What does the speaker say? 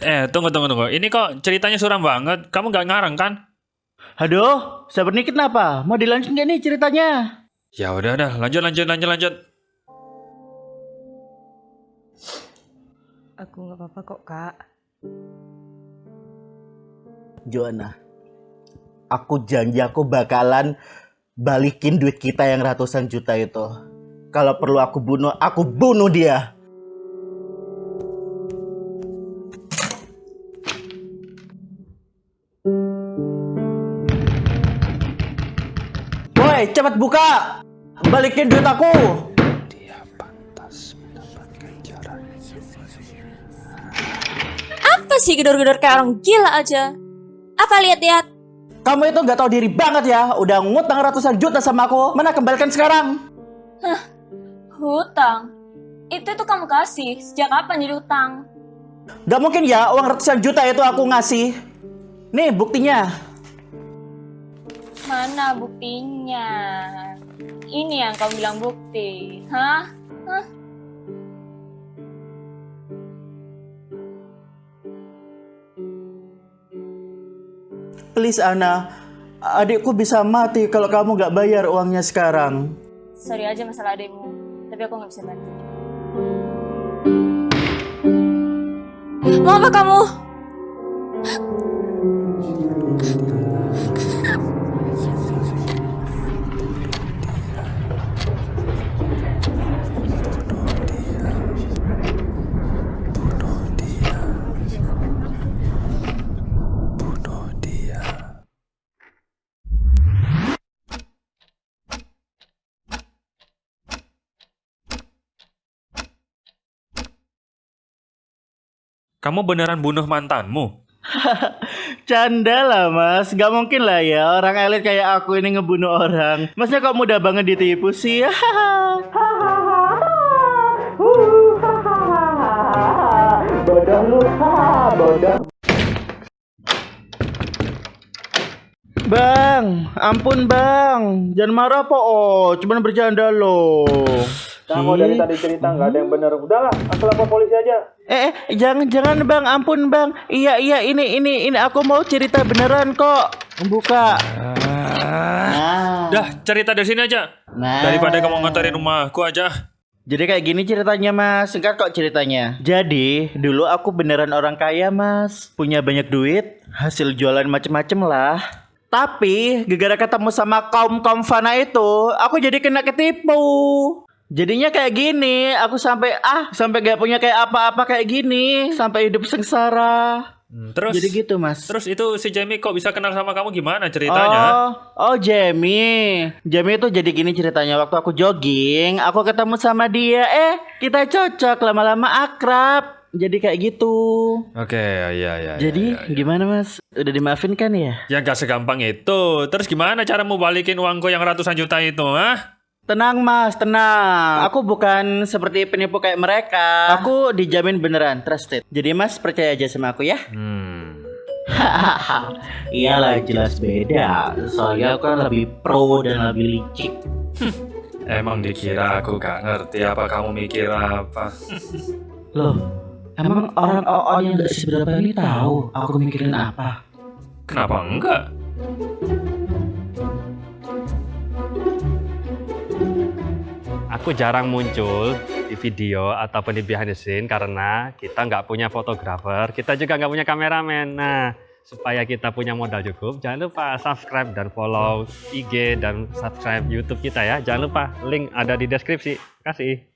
Eh, tunggu, tunggu, tunggu. Ini kok ceritanya suram banget. Kamu nggak ngarang kan? Aduh, sabar nih kenapa? Mau dilanjut nggak nih ceritanya? Ya udah, udah. Lanjut, lanjut, lanjut, lanjut. Aku nggak apa-apa kok kak. Joanna, aku janji aku bakalan balikin duit kita yang ratusan juta itu. Kalau perlu aku bunuh, aku bunuh dia. Woi, cepat buka! Balikin duit aku! Apa sih gedor-gedor kayak orang gila aja? Apa lihat-lihat? Kamu itu nggak tahu diri banget ya, udah ngutang ratusan juta sama aku. Mana kembalikan sekarang? Hutang. Itu tuh kamu kasih. Sejak kapan jadi utang? Gak mungkin ya uang ratusan juta itu aku ngasih. Nih buktinya. Mana buktinya? Ini yang kamu bilang bukti. Hah? Hah? Please Ana, adikku bisa mati kalau kamu gak bayar uangnya sekarang. Sorry aja masalah ademu. Tapi aku nggak bisa bantu. Mau apa kamu? Kamu beneran bunuh mantanmu? Canda lah mas, gak mungkin lah ya orang elit kayak aku ini ngebunuh orang. Masnya kok mudah banget ditipu sih? bodoh lu, bodoh. Bang, ampun bang, jangan marah po, oh, cuman bercanda loh. Kamu dari tadi cerita nggak ada yang benar. Udahlah, aku lapor polisi aja. Eh, eh, jangan jangan bang, ampun bang. Iya iya ini ini ini aku mau cerita beneran kok. Buka. Nah, Dah, cerita dari sini aja. nah. Daripada kamu nganterin rumahku aja. Jadi kayak gini ceritanya mas, singkat kok ceritanya. Jadi dulu aku beneran orang kaya mas, punya banyak duit, hasil jualan macem-macem lah. Tapi gara-gara ketemu sama kaum kaum fana itu, aku jadi kena ketipu. Jadinya kayak gini, aku sampai ah sampai gak punya kayak apa-apa kayak gini, sampai hidup sengsara. Hmm, terus, Jadi gitu mas. terus itu si Jamie kok bisa kenal sama kamu gimana ceritanya? Oh, oh Jamie. Jamie itu jadi gini ceritanya waktu aku jogging, aku ketemu sama dia. Eh, kita cocok lama-lama akrab. Jadi kayak gitu. Oke, ya, ya, ya. jadi ya, ya. gimana Mas? Udah dimaafin kan ya? Ya gak segampang itu. Terus gimana cara mau balikin uangku yang ratusan juta itu, ah? Tenang Mas, tenang. Aku bukan seperti penipu kayak mereka. Aku dijamin beneran trusted. Jadi Mas percaya aja sama aku ya. Hmm. Iyalah jelas beda. Soalnya aku kan lebih pro dan lebih licik. Emang dikira aku gak ngerti apa kamu mikir apa? Loh, emang orang OO yang gak seberapa ini tahu aku mikirin apa? Kenapa enggak? Aku jarang muncul di video ataupun di behind the scene karena kita nggak punya fotografer, kita juga nggak punya kameramen. Nah, supaya kita punya modal cukup, jangan lupa subscribe dan follow IG dan subscribe YouTube kita ya. Jangan lupa link ada di deskripsi. Kasih.